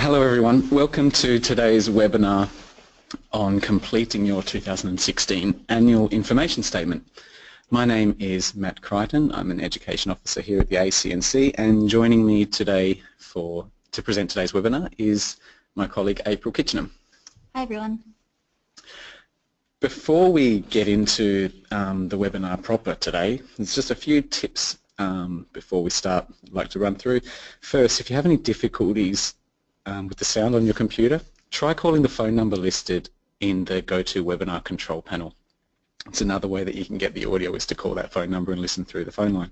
Hello everyone, welcome to today's webinar on completing your 2016 annual information statement. My name is Matt Crichton, I'm an Education Officer here at the ACNC and joining me today for to present today's webinar is my colleague April Kitchenham. Hi everyone. Before we get into um, the webinar proper today, there's just a few tips um, before we start I'd like to run through. First, if you have any difficulties um, with the sound on your computer, try calling the phone number listed in the GoToWebinar control panel. It's another way that you can get the audio is to call that phone number and listen through the phone line.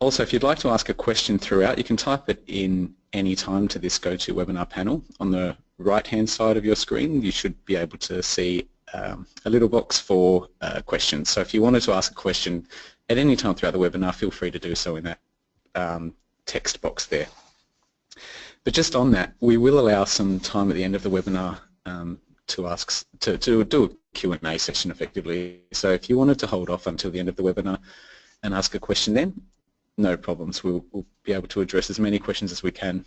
Also, if you'd like to ask a question throughout, you can type it in any time to this GoToWebinar panel. On the right-hand side of your screen, you should be able to see um, a little box for uh, questions. So if you wanted to ask a question at any time throughout the webinar, feel free to do so in that um, text box there. But just on that, we will allow some time at the end of the webinar um, to ask to, to do a Q&A session effectively. So if you wanted to hold off until the end of the webinar and ask a question then, no problems. We'll, we'll be able to address as many questions as we can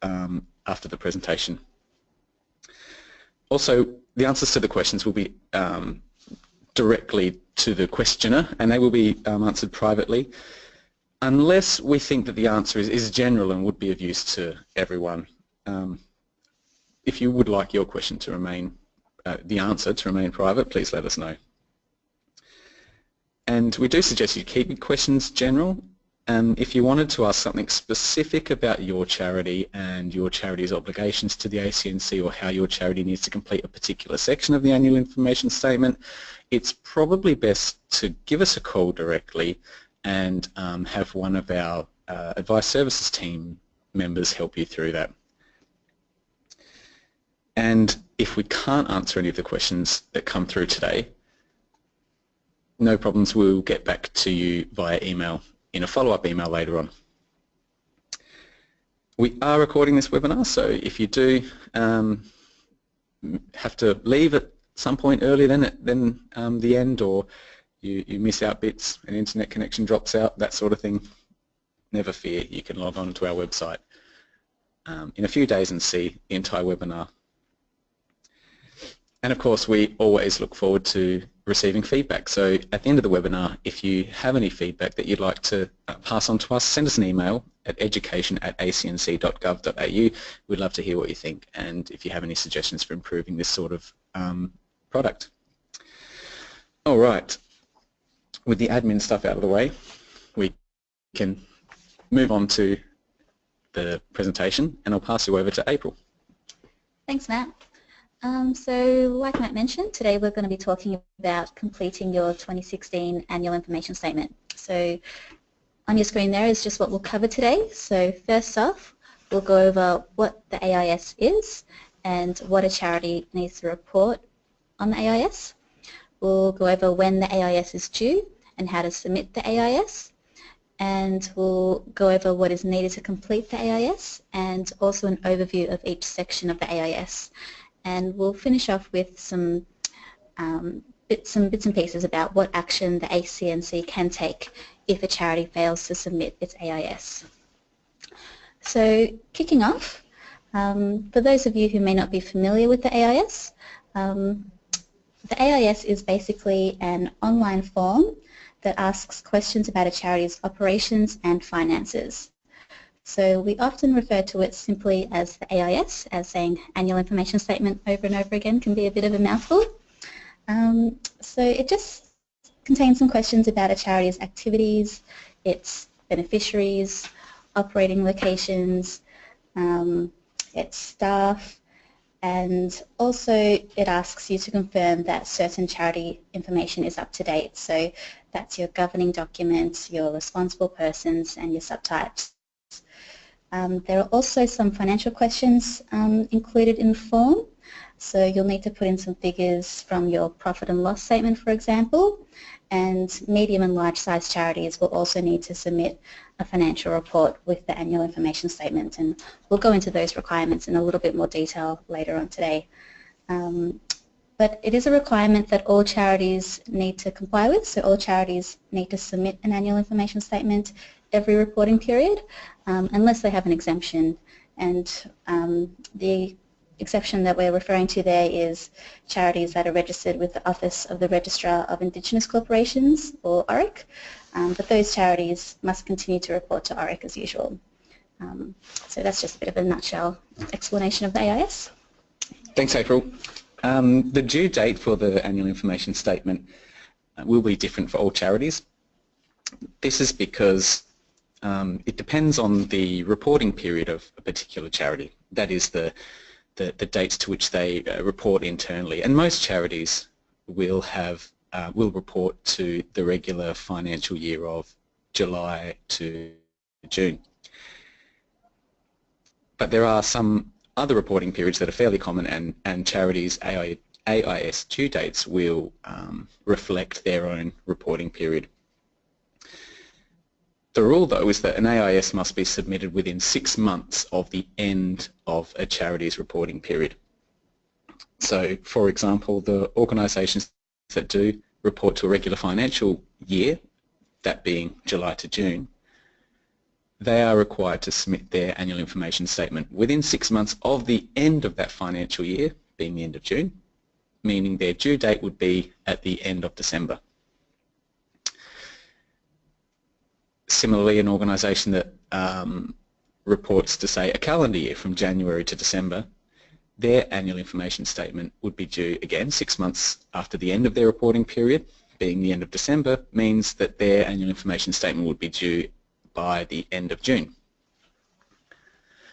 um, after the presentation. Also, the answers to the questions will be um, directly to the questioner and they will be um, answered privately unless we think that the answer is, is general and would be of use to everyone. Um, if you would like your question to remain, uh, the answer to remain private, please let us know. And we do suggest you keep your questions general um, if you wanted to ask something specific about your charity and your charity's obligations to the ACNC or how your charity needs to complete a particular section of the annual information statement, it's probably best to give us a call directly and um, have one of our uh, advice services team members help you through that. And if we can't answer any of the questions that come through today, no problems, we'll get back to you via email in a follow-up email later on. We are recording this webinar, so if you do um, have to leave at some point earlier than, than um, the end or you, you miss out bits, an internet connection drops out, that sort of thing, never fear, you can log on to our website um, in a few days and see the entire webinar. And of course, we always look forward to receiving feedback. So at the end of the webinar, if you have any feedback that you'd like to uh, pass on to us, send us an email at education at acnc.gov.au. We'd love to hear what you think and if you have any suggestions for improving this sort of um, product. All right, with the admin stuff out of the way, we can move on to the presentation and I'll pass you over to April. Thanks, Matt. Um, so like Matt mentioned, today we're going to be talking about completing your 2016 annual information statement. So on your screen there is just what we'll cover today. So first off, we'll go over what the AIS is and what a charity needs to report on the AIS. We'll go over when the AIS is due and how to submit the AIS and we'll go over what is needed to complete the AIS and also an overview of each section of the AIS and we'll finish off with some um, bits, some bits and pieces about what action the ACNC can take if a charity fails to submit its AIS. So kicking off, um, for those of you who may not be familiar with the AIS, um, the AIS is basically an online form that asks questions about a charity's operations and finances. So we often refer to it simply as the AIS, as saying annual information statement over and over again can be a bit of a mouthful. Um, so it just contains some questions about a charity's activities, its beneficiaries, operating locations, um, its staff, and also it asks you to confirm that certain charity information is up to date. So that's your governing documents, your responsible persons, and your subtypes. Um, there are also some financial questions um, included in the form. So you'll need to put in some figures from your profit and loss statement, for example, and medium and large size charities will also need to submit a financial report with the annual information statement and we'll go into those requirements in a little bit more detail later on today. Um, but it is a requirement that all charities need to comply with, so all charities need to submit an annual information statement every reporting period um, unless they have an exemption and um, the exception that we're referring to there is charities that are registered with the Office of the Registrar of Indigenous Corporations, or ORIC, um, but those charities must continue to report to ORIC as usual. Um, so that's just a bit of a nutshell explanation of the AIS. Thanks, April. Um, the due date for the annual information statement uh, will be different for all charities. This is because um, it depends on the reporting period of a particular charity. That is the the, the dates to which they uh, report internally. And most charities will have uh, will report to the regular financial year of July to June. But there are some other reporting periods that are fairly common and, and charities AI, AIS due dates will um, reflect their own reporting period. The rule, though, is that an AIS must be submitted within six months of the end of a charity's reporting period. So, for example, the organisations that do report to a regular financial year, that being July to June, they are required to submit their annual information statement within six months of the end of that financial year, being the end of June, meaning their due date would be at the end of December. similarly, an organisation that um, reports to, say, a calendar year from January to December, their annual information statement would be due again six months after the end of their reporting period, being the end of December, means that their annual information statement would be due by the end of June.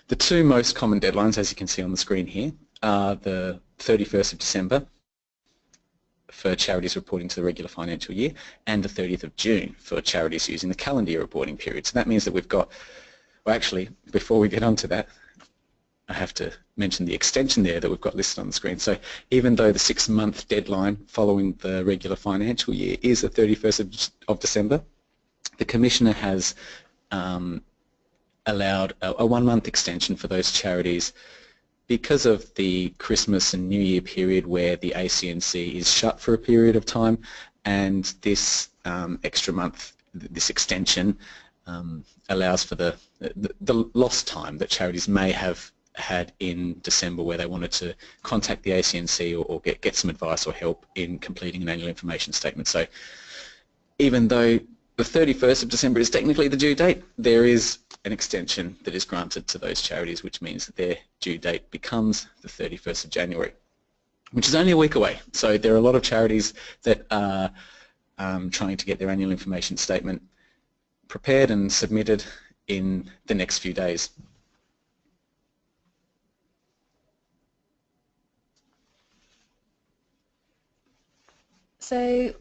The two most common deadlines, as you can see on the screen here, are the 31st of December for charities reporting to the regular financial year and the 30th of June for charities using the calendar year reporting period. So that means that we've got, well actually, before we get on to that, I have to mention the extension there that we've got listed on the screen. So even though the six-month deadline following the regular financial year is the 31st of, of December, the Commissioner has um, allowed a, a one-month extension for those charities because of the Christmas and New Year period where the ACNC is shut for a period of time and this um, extra month, this extension um, allows for the, the, the lost time that charities may have had in December where they wanted to contact the ACNC or, or, get, get some advice or help in completing an annual information statement. So even though the 31st of December is technically the due date, there is an extension that is granted to those charities, which means that their due date becomes the 31st of January, which is only a week away. So there are a lot of charities that are um, trying to get their annual information statement prepared and submitted in the next few days. So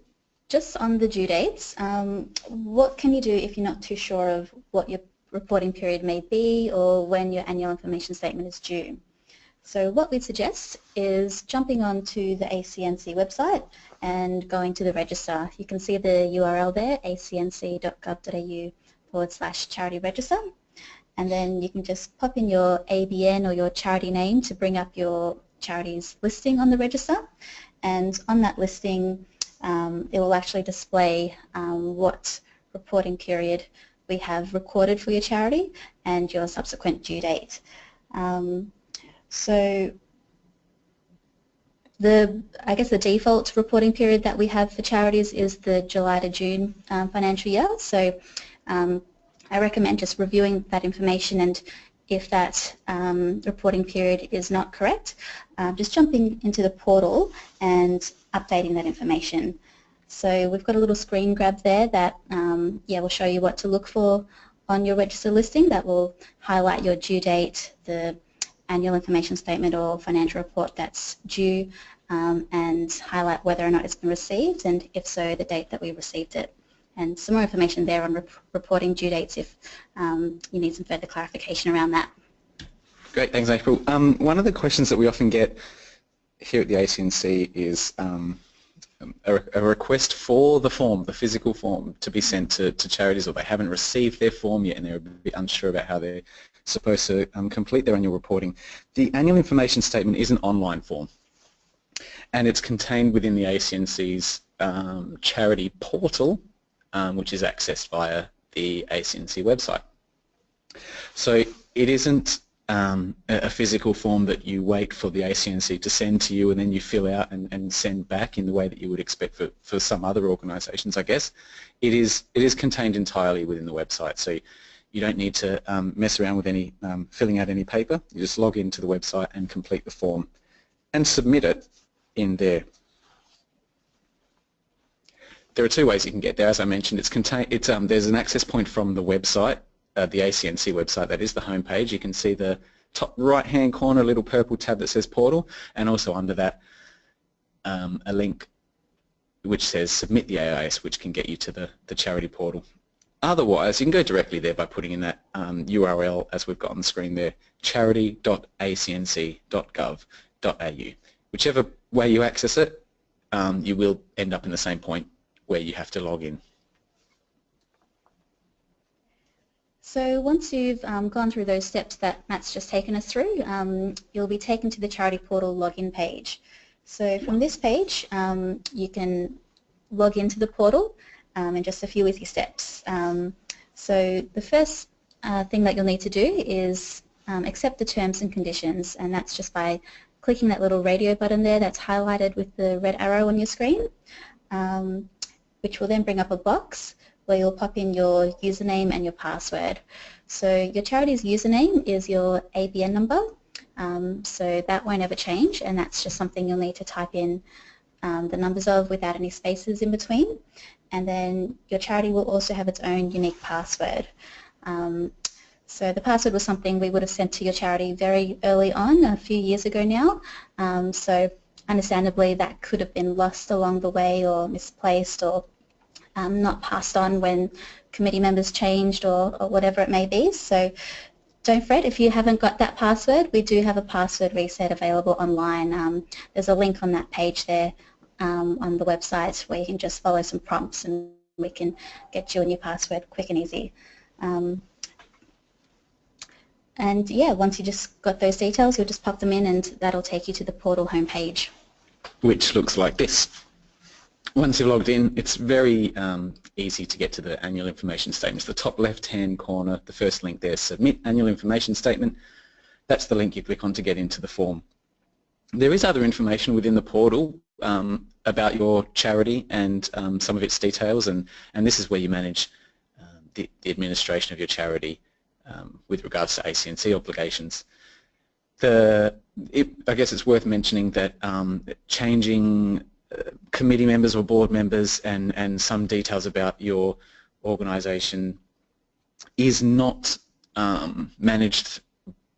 just on the due dates, um, what can you do if you're not too sure of what your reporting period may be or when your annual information statement is due. So what we'd suggest is jumping onto the ACNC website and going to the register. You can see the URL there, acnc.gov.au forward slash charity register. And then you can just pop in your ABN or your charity name to bring up your charity's listing on the register. And on that listing, um, it will actually display um, what reporting period we have recorded for your charity and your subsequent due date. Um, so the, I guess the default reporting period that we have for charities is the July to June um, financial year. So um, I recommend just reviewing that information and if that um, reporting period is not correct, uh, just jumping into the portal and updating that information. So we've got a little screen grab there that um, yeah will show you what to look for on your register listing that will highlight your due date, the annual information statement or financial report that's due um, and highlight whether or not it's been received and if so the date that we received it. And some more information there on reporting due dates if um, you need some further clarification around that. Great, thanks April. Um, one of the questions that we often get here at the ACNC is um, a, a, request for the form, the physical form, to be sent to, to charities or they haven't received their form yet and they're a bit unsure about how they're supposed to um, complete their annual reporting. The annual information statement is an online form and it's contained within the ACNC's um, charity portal um, which is accessed via the ACNC website. So it isn't um, a physical form that you wait for the ACNC to send to you and then you fill out and, and send back in the way that you would expect for, for some other organisations, I guess. It is, it is contained entirely within the website, so you don't need to um, mess around with any um, filling out any paper. You just log into the website and complete the form and submit it in there. There are two ways you can get there. As I mentioned, it's contain, it's, um, there's an access point from the website uh, the ACNC website, that is the home page. You can see the top right-hand corner little purple tab that says portal and also under that um, a link which says submit the AIS which can get you to the, the charity portal. Otherwise, you can go directly there by putting in that um, URL as we've got on the screen there, charity.acnc.gov.au. Whichever way you access it, um, you will end up in the same point where you have to log in. So once you've um, gone through those steps that Matt's just taken us through, um, you'll be taken to the Charity Portal login page. So from this page, um, you can log into the portal um, in just a few easy steps. Um, so the first uh, thing that you'll need to do is um, accept the terms and conditions, and that's just by clicking that little radio button there that's highlighted with the red arrow on your screen, which will then bring up a box where you'll pop in your username and your password. So your charity's username is your ABN number, um, so that won't ever change and that's just something you'll need to type in um, the numbers of without any spaces in between. And then your charity will also have its own unique password. Um, so the password was something we would have sent to your charity very early on, a few years ago now. Um, so understandably that could have been lost along the way or misplaced or um, not passed on when committee members changed or, or whatever it may be. So don't fret if you haven't got that password. We do have a password reset available online. Um, there's a link on that page there um, on the website where you can just follow some prompts and we can get you a new password quick and easy. Um, and yeah, once you just got those details, you'll just pop them in and that'll take you to the portal homepage. Which looks like this once you've logged in, it's very um, easy to get to the annual information statements. The top left-hand corner, the first link there, Submit Annual Information Statement. That's the link you click on to get into the form. There is other information within the portal um, about your charity and um, some of its details, and, and this is where you manage uh, the, the, administration of your charity um, with regards to ACNC obligations. The, it, I guess it's worth mentioning that um, changing committee members or board members and, and some details about your organisation is not um, managed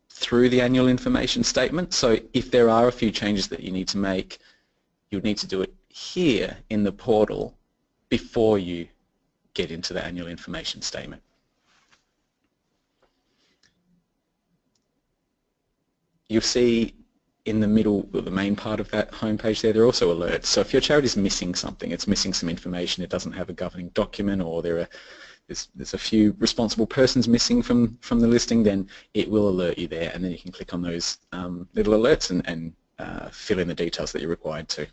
through the annual information statement. So if there are a few changes that you need to make, you need to do it here in the portal before you get into the annual information statement. You'll see in the middle, the main part of that homepage there, there are also alerts. So if your charity is missing something, it's missing some information, it doesn't have a governing document or there are there's, there's a few responsible persons missing from, from the listing, then it will alert you there and then you can click on those um, little alerts and, and uh, fill in the details that you're required to.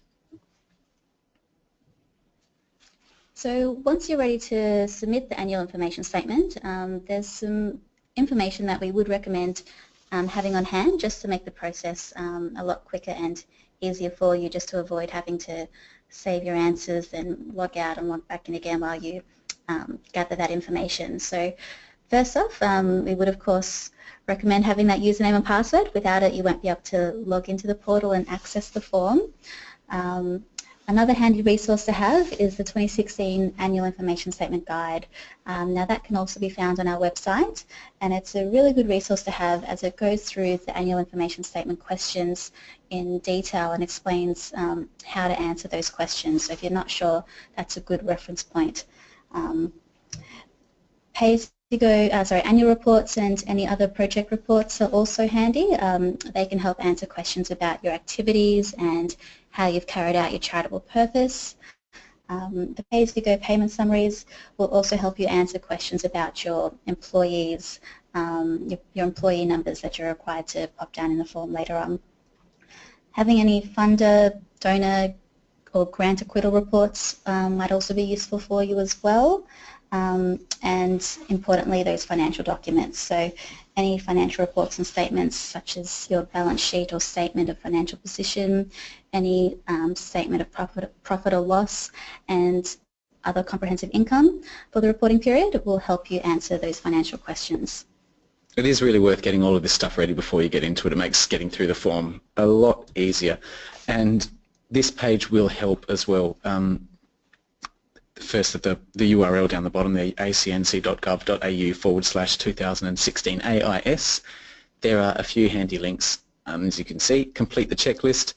So once you're ready to submit the annual information statement, um, there's some information that we would recommend um, having on hand just to make the process um, a lot quicker and easier for you just to avoid having to save your answers and log out and log back in again while you um, gather that information. So first off, um, we would of course recommend having that username and password. Without it, you won't be able to log into the portal and access the form. Um, Another handy resource to have is the 2016 Annual Information Statement Guide. Um, now that can also be found on our website and it's a really good resource to have as it goes through the Annual Information Statement questions in detail and explains um, how to answer those questions. So if you're not sure, that's a good reference point. Um, Pay-as-you-go, uh, sorry, annual reports and any other project reports are also handy. Um, they can help answer questions about your activities and how you've carried out your charitable purpose. Um, the pay-as-you-go payment summaries will also help you answer questions about your employees, um, your, your, employee numbers that you're required to pop down in the form later on. Having any funder, donor or grant acquittal reports um, might also be useful for you as well. Um, and importantly those financial documents. So any financial reports and statements such as your balance sheet or statement of financial position, any um, statement of profit, profit or loss, and other comprehensive income for the reporting period will help you answer those financial questions. It is really worth getting all of this stuff ready before you get into it. It makes getting through the form a lot easier. And this page will help as well. Um, first the, the URL down the bottom, the acnc.gov.au forward slash 2016 AIS. There are a few handy links, um, as you can see. Complete the checklist,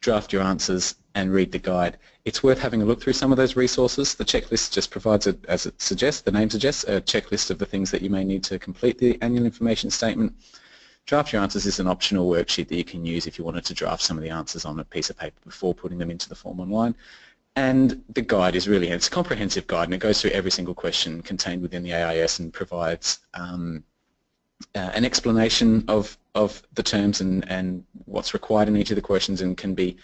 draft your answers, and read the guide. It's worth having a look through some of those resources. The checklist just provides, a, as it suggests, the name suggests, a checklist of the things that you may need to complete the annual information statement. Draft your answers is an optional worksheet that you can use if you wanted to draft some of the answers on a piece of paper before putting them into the form online. And the guide is really, it's a comprehensive guide and it goes through every single question contained within the AIS and provides um, uh, an explanation of, of the terms and, and what's required in each of the questions and can be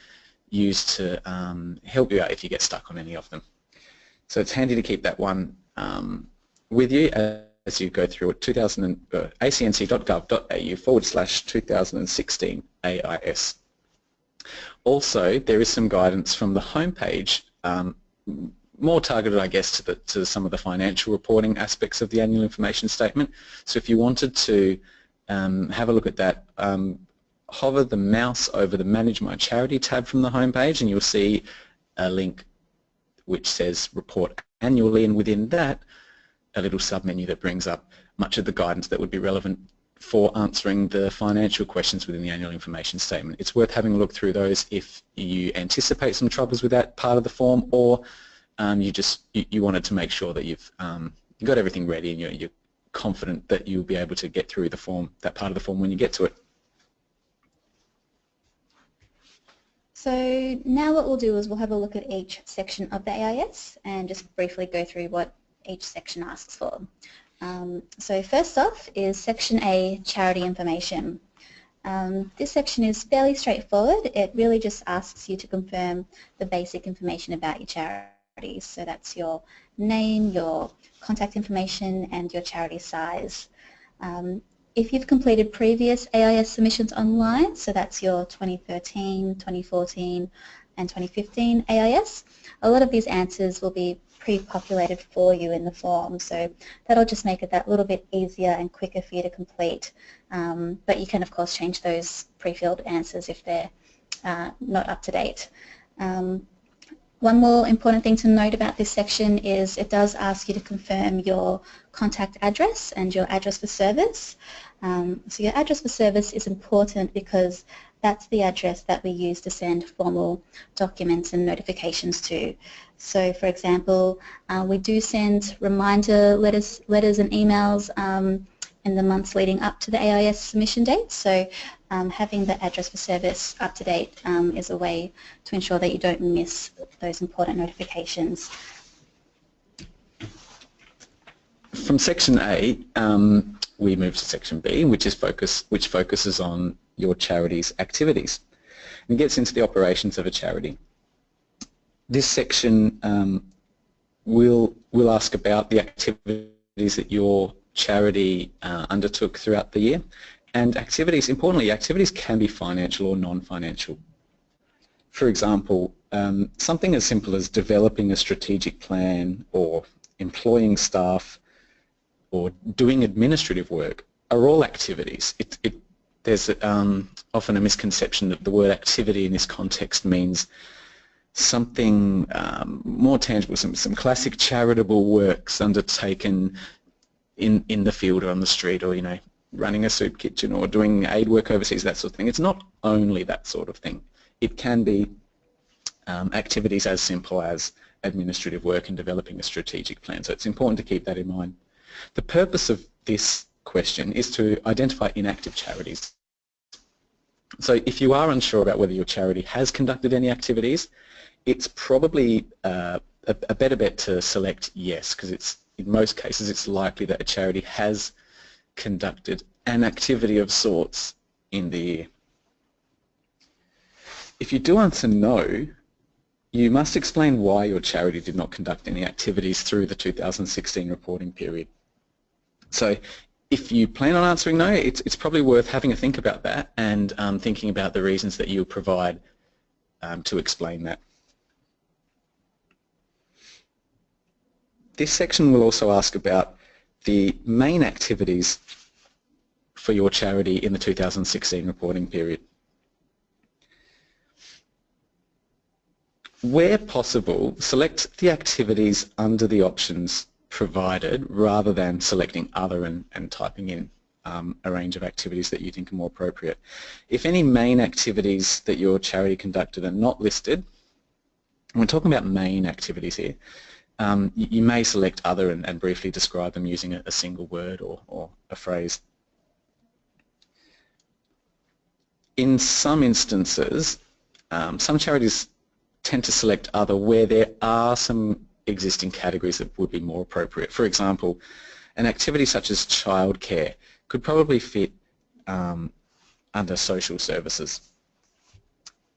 used to um, help you out if you get stuck on any of them. So it's handy to keep that one um, with you as you go through it, 2000, uh, acnc.gov.au forward slash 2016 AIS. Also, there is some guidance from the homepage, um, more targeted, I guess, to, the, to some of the financial reporting aspects of the annual information statement. So if you wanted to um, have a look at that, um, hover the mouse over the Manage My Charity tab from the homepage and you'll see a link which says Report Annually and within that a little submenu that brings up much of the guidance that would be relevant for answering the financial questions within the annual information statement. It's worth having a look through those if you anticipate some troubles with that part of the form or um, you just you, you, wanted to make sure that you've um, you got everything ready and you're, you're confident that you'll be able to get through the form, that part of the form when you get to it. So now what we'll do is we'll have a look at each section of the AIS and just briefly go through what each section asks for. Um, so first off is Section A, Charity Information. Um, this section is fairly straightforward. It really just asks you to confirm the basic information about your charity. So that's your name, your contact information, and your charity size. Um, if you've completed previous AIS submissions online, so that's your 2013, 2014, and 2015 AIS, a lot of these answers will be pre-populated for you in the form. So that'll just make it that little bit easier and quicker for you to complete. Um, but you can, of course, change those pre-filled answers if they're uh, not up to date. Um, one more important thing to note about this section is it does ask you to confirm your contact address and your address for service. Um, so your address for service is important because that's the address that we use to send formal documents and notifications to. So for example, uh, we do send reminder letters, letters and emails um, in the months leading up to the AIS submission date. So um, having the address for service up to date um, is a way to ensure that you don't miss those important notifications. From section A, um, we move to section B, which is focus, which focuses on your charity's activities. And gets into the operations of a charity. This section um, will will ask about the activities that your charity uh, undertook throughout the year. And activities, importantly, activities can be financial or non-financial. For example, um, something as simple as developing a strategic plan or employing staff or doing administrative work are all activities. It, it, there's um, often a misconception that the word activity in this context means something um, more tangible, some, some classic charitable works undertaken in, in the field or on the street or, you know, running a soup kitchen or doing aid work overseas, that sort of thing. It's not only that sort of thing. It can be um, activities as simple as administrative work and developing a strategic plan. So it's important to keep that in mind. The purpose of this question is to identify inactive charities. So if you are unsure about whether your charity has conducted any activities, it's probably uh, a, a, better bet to select yes because it's in most cases it's likely that a charity has conducted an activity of sorts in the year. If you do answer no, you must explain why your charity did not conduct any activities through the 2016 reporting period. So if you plan on answering no, it's, it's probably worth having a think about that and um, thinking about the reasons that you provide um, to explain that. This section will also ask about the main activities for your charity in the 2016 reporting period. Where possible, select the activities under the options provided rather than selecting other and, and typing in um, a range of activities that you think are more appropriate. If any main activities that your charity conducted are not listed, we're talking about main activities here, um, you, you, may select other and, and, briefly describe them using a, a single word or, or a phrase. In some instances, um, some charities tend to select other where there are some existing categories that would be more appropriate. For example, an activity such as childcare could probably fit um, under social services.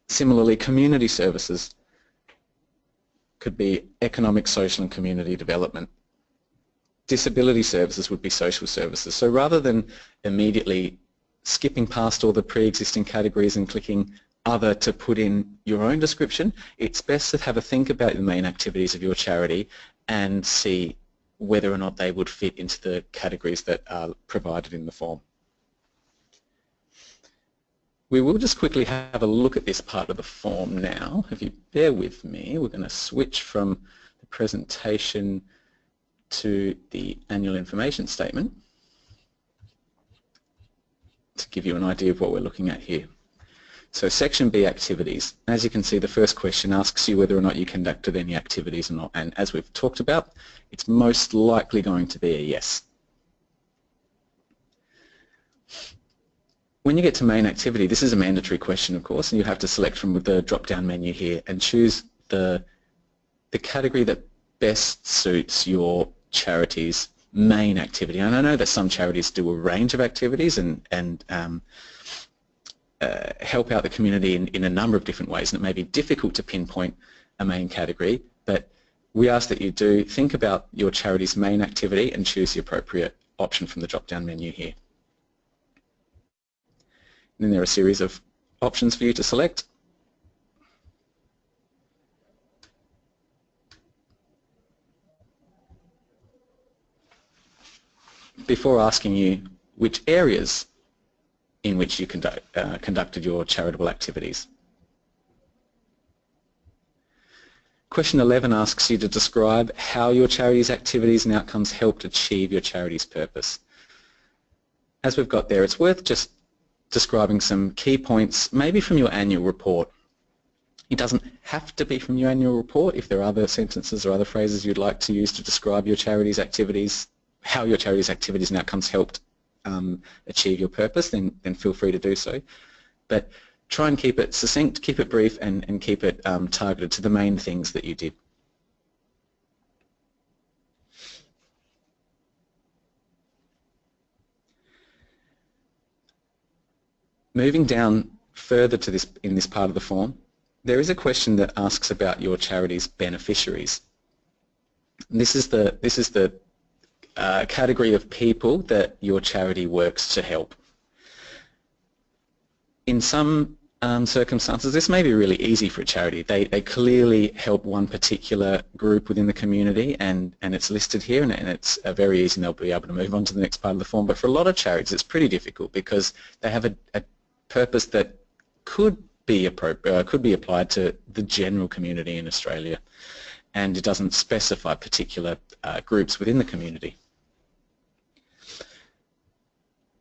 Similarly, community services could be economic, social and community development. Disability services would be social services. So rather than immediately skipping past all the pre-existing categories and clicking other to put in your own description, it's best to have a think about the main activities of your charity and see whether or not they would fit into the categories that are provided in the form. We will just quickly have a look at this part of the form now. If you bear with me, we're going to switch from the presentation to the annual information statement to give you an idea of what we're looking at here. So section B activities. As you can see the first question asks you whether or not you conducted any activities or not and as we've talked about it's most likely going to be a yes. When you get to main activity, this is a mandatory question, of course, and you have to select from the drop-down menu here and choose the, the category that best suits your charity's main activity. And I know that some charities do a range of activities and, and um, uh, help out the community in, in a number of different ways, and it may be difficult to pinpoint a main category, but we ask that you do think about your charity's main activity and choose the appropriate option from the drop-down menu here. Then there are a series of options for you to select. Before asking you which areas in which you conduct, uh, conducted your charitable activities. Question 11 asks you to describe how your charity's activities and outcomes helped achieve your charity's purpose. As we've got there, it's worth just describing some key points, maybe from your annual report. It doesn't have to be from your annual report. If there are other sentences or other phrases you'd like to use to describe your charity's activities, how your charity's activities and outcomes helped um, achieve your purpose, then, then feel free to do so. But try and keep it succinct, keep it brief, and, and keep it um, targeted to the main things that you did. Moving down further to this in this part of the form, there is a question that asks about your charity's beneficiaries. This is the this is the uh, category of people that your charity works to help. In some um, circumstances, this may be really easy for a charity. They, they clearly help one particular group within the community and, and it's listed here and, and it's uh, very easy and they'll be able to move on to the next part of the form. But for a lot of charities, it's pretty difficult because they have a, a purpose that could be uh, could be applied to the general community in Australia and it doesn't specify particular uh, groups within the community.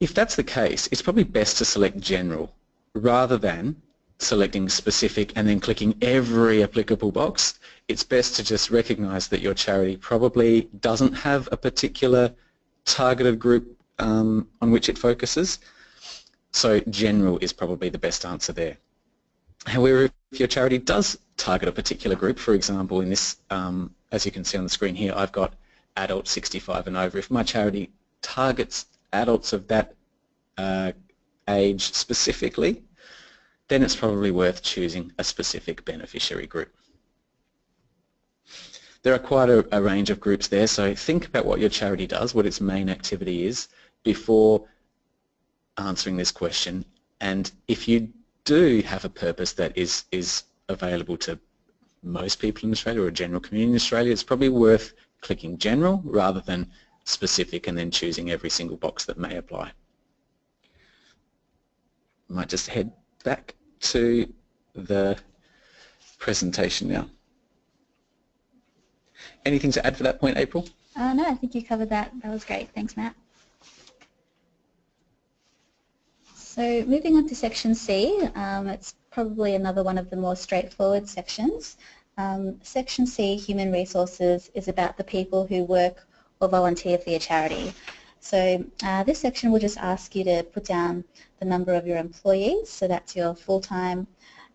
If that's the case, it's probably best to select general rather than selecting specific and then clicking every applicable box. It's best to just recognize that your charity probably doesn't have a particular targeted group um, on which it focuses so general is probably the best answer there. However, if your charity does target a particular group, for example, in this, um, as you can see on the screen here, I've got adults 65 and over. If my charity targets adults of that uh, age specifically, then it's probably worth choosing a specific beneficiary group. There are quite a, a, range of groups there, so think about what your charity does, what its main activity is, before answering this question and if you do have a purpose that is, is available to most people in Australia or a general community in Australia, it's probably worth clicking general rather than specific and then choosing every single box that may apply. Might just head back to the presentation now. Anything to add for that point, April? Uh, no, I think you covered that. That was great. Thanks, Matt. So moving on to section C, um, it's probably another one of the more straightforward sections. Um, section C, Human Resources, is about the people who work or volunteer for your charity. So uh, this section will just ask you to put down the number of your employees, so that's your full-time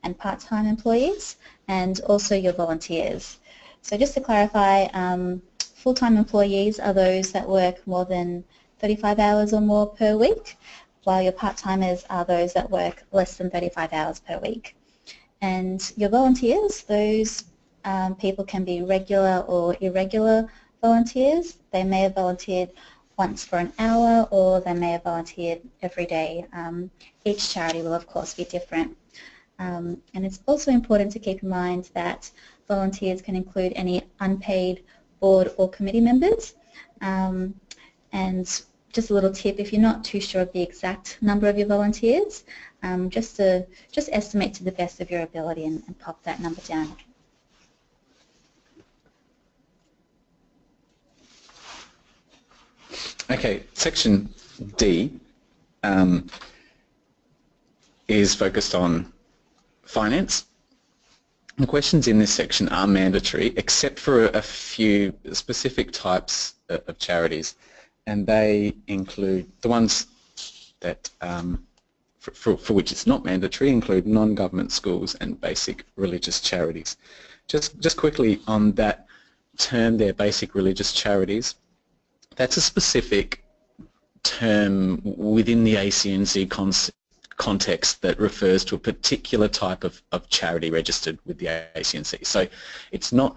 and part-time employees, and also your volunteers. So just to clarify, um, full-time employees are those that work more than 35 hours or more per week, while your part-timers are those that work less than 35 hours per week. And your volunteers, those um, people can be regular or irregular volunteers. They may have volunteered once for an hour or they may have volunteered every day. Um, each charity will of course be different. Um, and it's also important to keep in mind that volunteers can include any unpaid board or committee members. Um, and just a little tip, if you're not too sure of the exact number of your volunteers, um, just, to, just estimate to the best of your ability and, and pop that number down. Okay, section D um, is focused on finance. The questions in this section are mandatory except for a few specific types of charities and they include the ones that um, for, for, for, which it's not mandatory include non-government schools and basic religious charities. Just, just quickly on that term there, basic religious charities, that's a specific term within the ACNC context that refers to a particular type of, of charity registered with the ACNC. So it's not,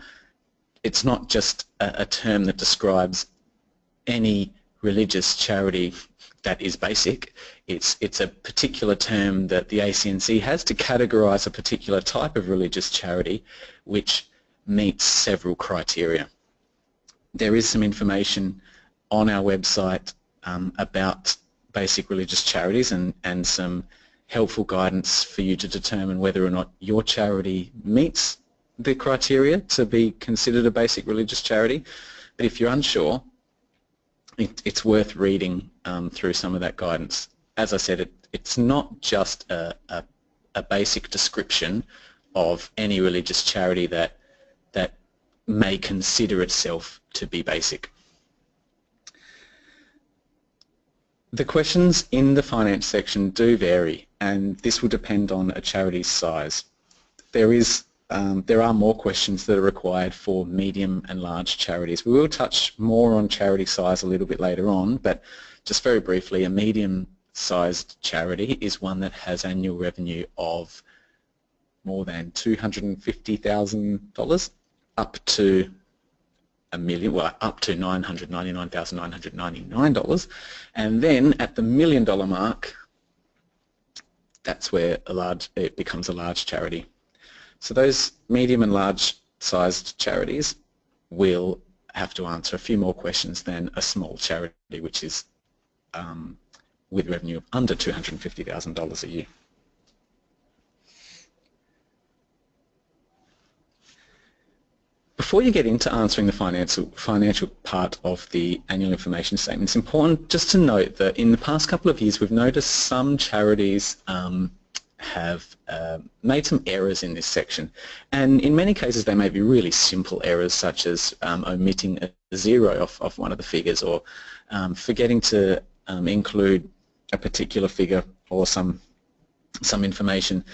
it's not just a, a term that describes any religious charity that is basic. It's, it's a particular term that the ACNC has to categorise a particular type of religious charity which meets several criteria. There is some information on our website um, about basic religious charities and, and some helpful guidance for you to determine whether or not your charity meets the criteria to be considered a basic religious charity. But if you're unsure, it, it's worth reading um, through some of that guidance. As I said, it, it's not just a, a, a basic description of any religious charity that that may consider itself to be basic. The questions in the finance section do vary and this will depend on a charity's size. There is um, there are more questions that are required for medium and large charities. We will touch more on charity size a little bit later on, but just very briefly, a medium-sized charity is one that has annual revenue of more than $250,000 up to a million, well, up to $999,999. And then at the million dollar mark, that's where a large, it becomes a large charity. So those medium and large sized charities will have to answer a few more questions than a small charity, which is um, with revenue of under $250,000 a year. Before you get into answering the financial, financial part of the annual information statement, it's important just to note that in the past couple of years we've noticed some charities um, have uh, made some errors in this section and in many cases they may be really simple errors such as um, omitting a zero off, off one of the figures or um, forgetting to um, include a particular figure or some some information.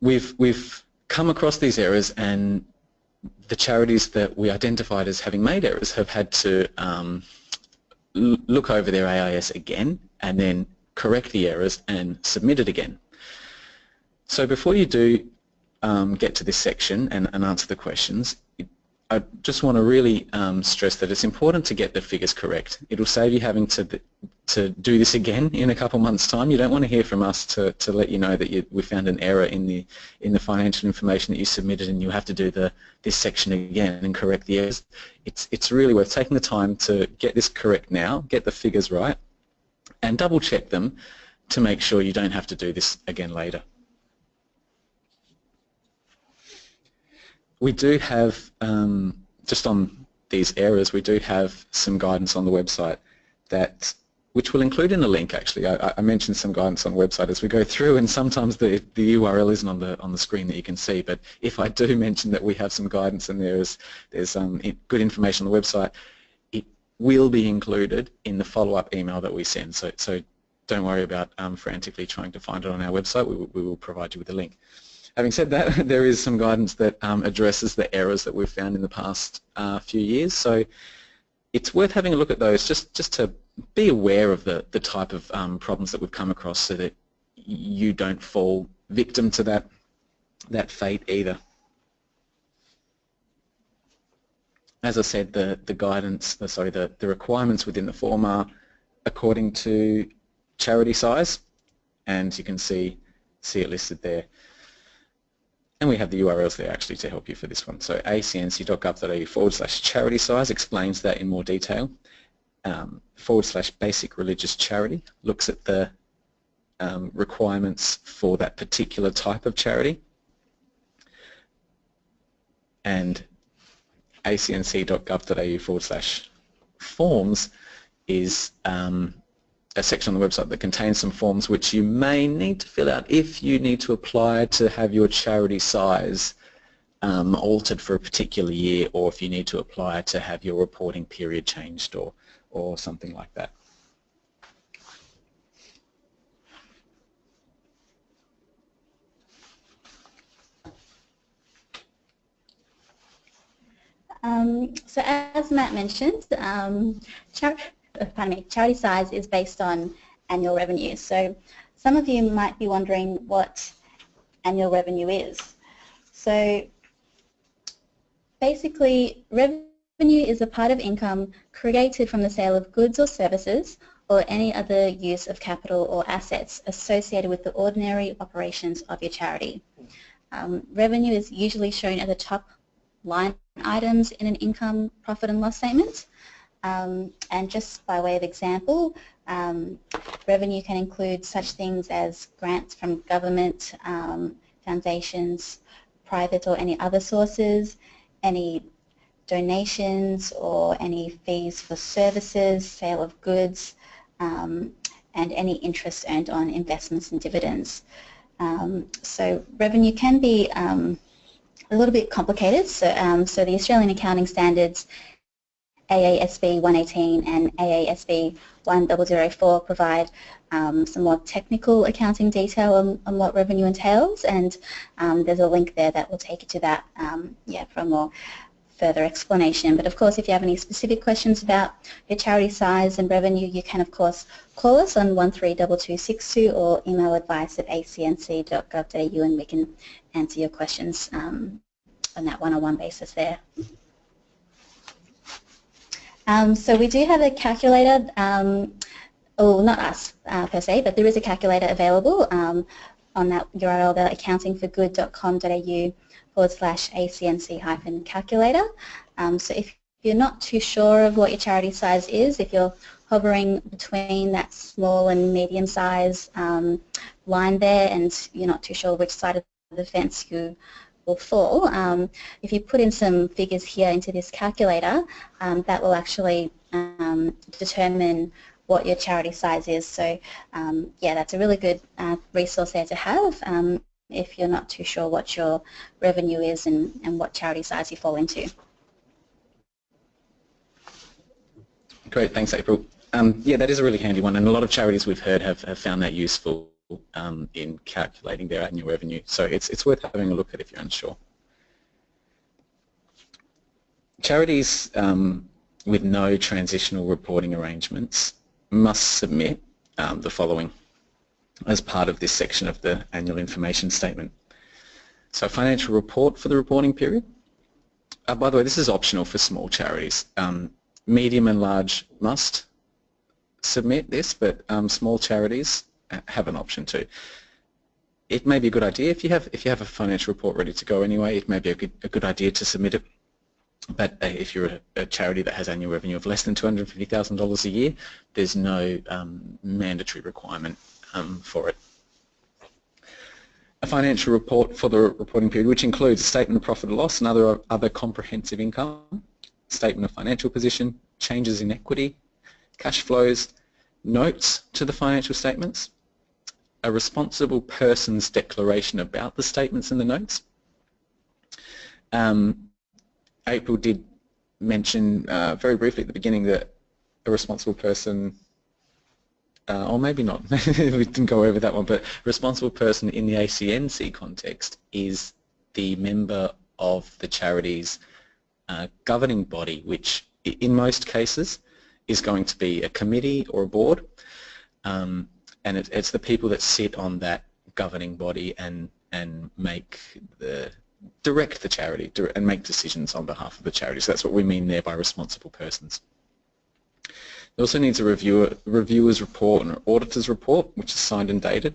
We've, we've come across these errors and the charities that we identified as having made errors have had to um, look over their AIS again and then correct the errors and submit it again. So before you do um, get to this section and, and answer the questions, I just want to really um, stress that it's important to get the figures correct. It'll save you having to to do this again in a couple months' time. You don't want to hear from us to, to let you know that you, we found an error in the in the financial information that you submitted and you have to do the this section again and correct the errors. It's it's really worth taking the time to get this correct now, get the figures right, and double check them to make sure you don't have to do this again later. We do have, um, just on these errors, we do have some guidance on the website that which will include in a link actually. I, I, mentioned some guidance on the website as we go through and sometimes the, the URL isn't on the on the screen that you can see but if I do mention that we have some guidance and there's there's um, good information on the website it will be included in the follow-up email that we send so, so don't worry about um, frantically trying to find it on our website we, we will provide you with a link. Having said that, there is some guidance that um, addresses the errors that we've found in the past uh, few years. So it's worth having a look at those just, just to be aware of the, the type of um, problems that we've come across so that you don't fall victim to that, that fate either. As I said, the, the guidance, the, sorry, the, the requirements within the form are according to charity size, and you can see, see it listed there. And we have the URLs there actually to help you for this one. So acnc.gov.au forward slash charity size explains that in more detail. Um, forward slash basic religious charity looks at the um, requirements for that particular type of charity. And acnc.gov.au forward slash forms is um, a section on the website that contains some forms which you may need to fill out if you need to apply to have your charity size um, altered for a particular year or if you need to apply to have your reporting period changed or, or something like that. Um, so as Matt mentioned, um, uh, pardon me, charity size is based on annual revenue. So some of you might be wondering what annual revenue is. So basically, revenue is a part of income created from the sale of goods or services or any other use of capital or assets associated with the ordinary operations of your charity. Um, revenue is usually shown at the top line items in an income, profit and loss statement. Um, and just by way of example, um, revenue can include such things as grants from government, um, foundations, private or any other sources, any donations or any fees for services, sale of goods, um, and any interest earned on investments and dividends. Um, so revenue can be um, a little bit complicated. So, so the Australian Accounting Standards AASB 118 and AASB 1004 provide um, some more technical accounting detail on, on what revenue entails and um, there's a link there that will take you to that um, yeah, for a more further explanation. But of course if you have any specific questions about your charity size and revenue you can of course call us on 132262 or email advice at acnc.gov.au and we can answer your questions um, on that one-on-one -on -one basis there. Um, so we do have a calculator, um, oh, not us uh, per se, but there is a calculator available um, on that URL, the accountingforgood.com.au forward slash ACNC hyphen calculator. Um, so if you're not too sure of what your charity size is, if you're hovering between that small and medium size um, line there and you're not too sure which side of the fence you will fall. Um, if you put in some figures here into this calculator, um, that will actually um, determine what your charity size is. So um, yeah, that's a really good uh, resource there to have um, if you're not too sure what your revenue is and, and what charity size you fall into. Great, thanks April. Um, yeah, that is a really handy one, and a lot of charities we've heard have, have found that useful um, in calculating their annual revenue. So it's, it's worth having a look at if you're unsure. Charities um, with no transitional reporting arrangements must submit um, the following as part of this section of the annual information statement. So financial report for the reporting period, uh, by the way, this is optional for small charities. Um, medium and large must submit this, but um, small charities have an option too. It may be a good idea if you have if you have a financial report ready to go anyway. It may be a good, a good idea to submit it. But uh, if you're a, a, charity that has annual revenue of less than $250,000 a year, there's no um, mandatory requirement um, for it. A financial report for the reporting period, which includes a statement of profit or loss and other, other comprehensive income, statement of financial position, changes in equity, cash flows, notes to the financial statements, a responsible person's declaration about the statements and the notes. Um, April did mention uh, very briefly at the beginning that a responsible person, uh, or maybe not, we didn't go over that one, but responsible person in the ACNC context is the member of the charity's uh, governing body, which in most cases is going to be a committee or a board. Um, and it, it's the people that sit on that governing body and and make the direct the charity and make decisions on behalf of the charity. So that's what we mean there by responsible persons. It also needs a reviewer, reviewer's report and an auditor's report, which is signed and dated.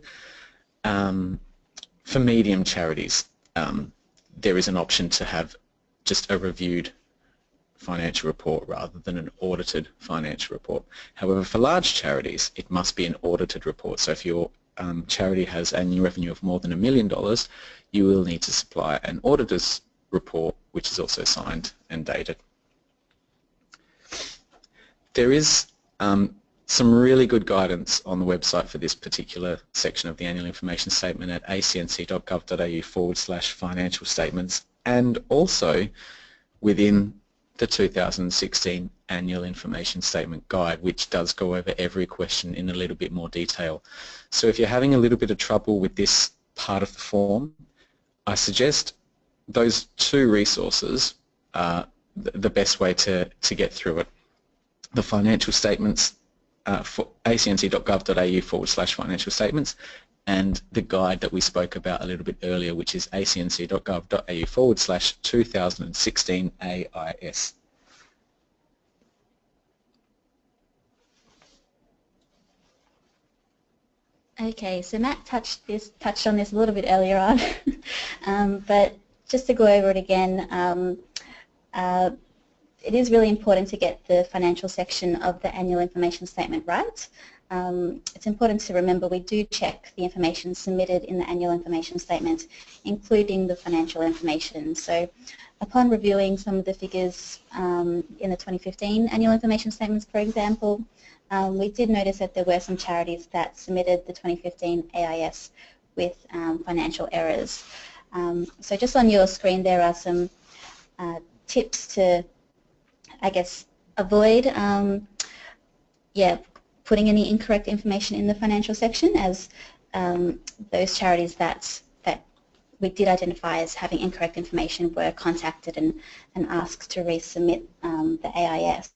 Um, for medium charities, um, there is an option to have just a reviewed financial report rather than an audited financial report. However, for large charities, it must be an audited report. So if your um, charity has annual revenue of more than a million dollars, you will need to supply an auditor's report, which is also signed and dated. There is um, some really good guidance on the website for this particular section of the annual information statement at acnc.gov.au forward slash financial statements and also within the 2016 Annual Information Statement Guide, which does go over every question in a little bit more detail. So if you're having a little bit of trouble with this part of the form, I suggest those two resources are the best way to, to get through it. The financial statements uh, for acnc.gov.au forward slash financial statements and the guide that we spoke about a little bit earlier, which is acnc.gov.au forward slash 2016 AIS. Okay, so Matt touched this touched on this a little bit earlier on, um, but just to go over it again, um, uh, it is really important to get the financial section of the annual information statement right um, it's important to remember we do check the information submitted in the annual information statement, including the financial information. So upon reviewing some of the figures um, in the 2015 annual information statements, for example, um, we did notice that there were some charities that submitted the 2015 AIS with um, financial errors. Um, so just on your screen there are some uh, tips to, I guess, avoid um, yeah, putting any incorrect information in the financial section as um, those charities that that we did identify as having incorrect information were contacted and, and asked to resubmit um, the AIS.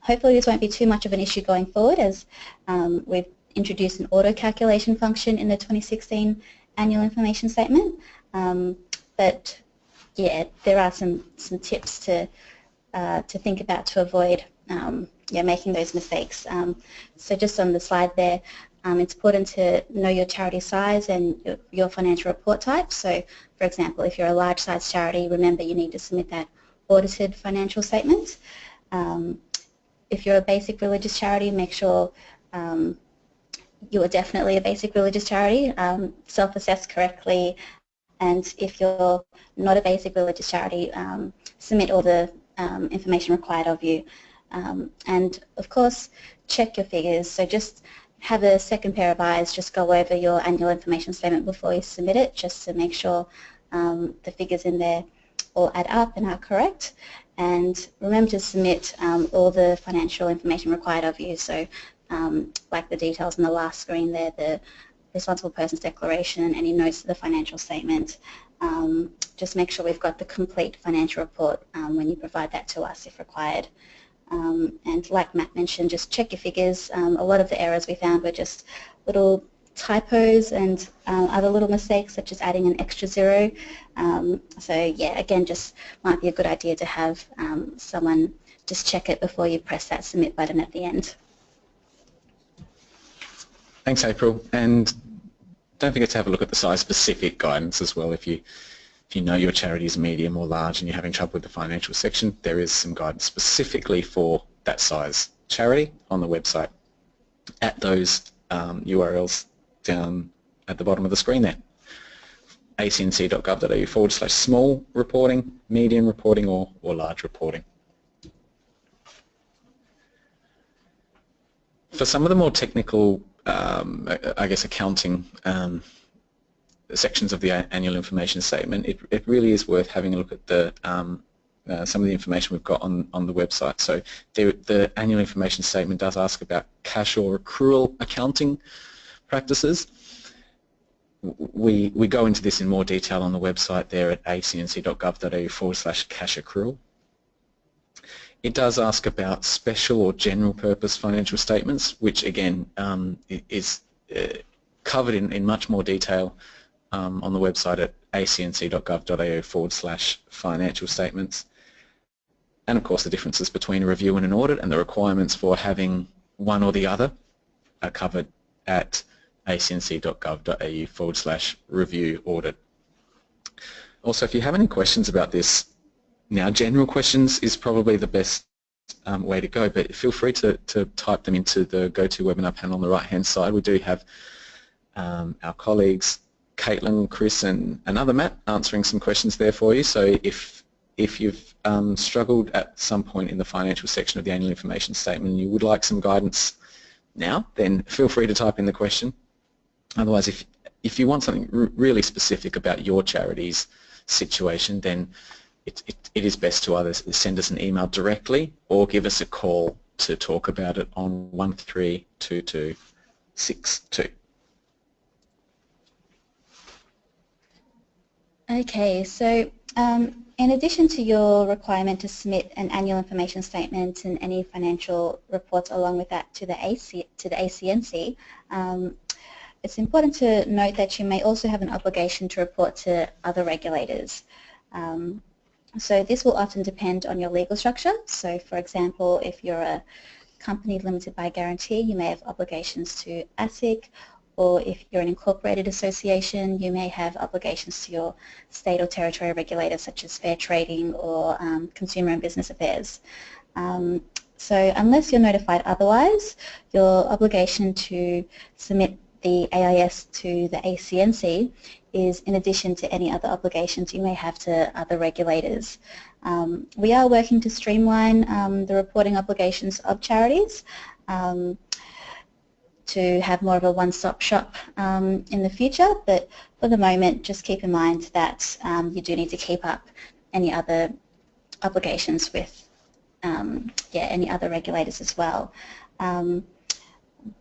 Hopefully this won't be too much of an issue going forward as um, we've introduced an auto calculation function in the 2016 annual information statement. Um, but yeah, there are some, some tips to, uh, to think about to avoid um, yeah, making those mistakes. Um, so just on the slide there, um, it's important to know your charity size and your, your, financial report type. So, for example, if you're a large size charity, remember you need to submit that audited financial statement. Um, if you're a basic religious charity, make sure um, you are definitely a basic religious charity, um, self-assess correctly, and if you're not a basic religious charity, submit all the information required of you. Um, and of course, check your figures. So just have a second pair of eyes, just go over your annual information statement before you submit it, just to make sure um, the figures in there all add up and are correct. And remember to submit um, all the financial information required of you. So um, like the details on the last screen there, the responsible person's declaration and any notes to the financial statement. Um, just make sure we've got the complete financial report um, when you provide that to us if required. Um, and like Matt mentioned, just check your figures. Um, a lot of the errors we found were just little typos and uh, other little mistakes such as adding an extra zero. Um, so yeah, again, just might be a good idea to have um, someone just check it before you press that submit button at the end. Thanks, April. And don't forget to have a look at the size-specific guidance as well. If you if you know your charity is medium or large and you're having trouble with the financial section, there is some guidance specifically for that size charity on the website at those um, URLs down at the bottom of the screen there acnc.gov.au forward slash small reporting, medium reporting or, or large reporting. For some of the more technical, um, I guess, accounting um, sections of the annual information statement, it, it really is worth having a look at the um, uh, some of the information we've got on, on the website. So the, the annual information statement does ask about cash or accrual accounting practices. We, we go into this in more detail on the website there at acnc.gov.au forward slash cash accrual. It does ask about special or general purpose financial statements, which again um, is uh, covered in, in much more detail um, on the website at acnc.gov.au forward slash financial statements. And of course the differences between a review and an audit and the requirements for having one or the other are covered at acnc.gov.au forward slash review audit. Also, if you have any questions about this, now general questions is probably the best um, way to go, but feel free to, to type them into the GoToWebinar panel on the right-hand side. We do have um, our colleagues, Caitlin, Chris, and another Matt answering some questions there for you. So if if you've um, struggled at some point in the financial section of the annual information statement and you would like some guidance now, then feel free to type in the question. Otherwise, if, if you want something really specific about your charity's situation, then it, it, it is best to either send us an email directly or give us a call to talk about it on 132262. Okay, so um, in addition to your requirement to submit an annual information statement and any financial reports along with that to the AC, to the ACNC, um, it's important to note that you may also have an obligation to report to other regulators. Um, so this will often depend on your legal structure. So for example, if you're a company limited by guarantee, you may have obligations to ASIC, or if you're an incorporated association, you may have obligations to your state or territory regulators such as fair trading or um, consumer and business affairs. Um, so unless you're notified otherwise, your obligation to submit the AIS to the ACNC is in addition to any other obligations you may have to other regulators. Um, we are working to streamline um, the reporting obligations of charities um, to have more of a one-stop shop um, in the future, but for the moment just keep in mind that um, you do need to keep up any other obligations with um, yeah, any other regulators as well.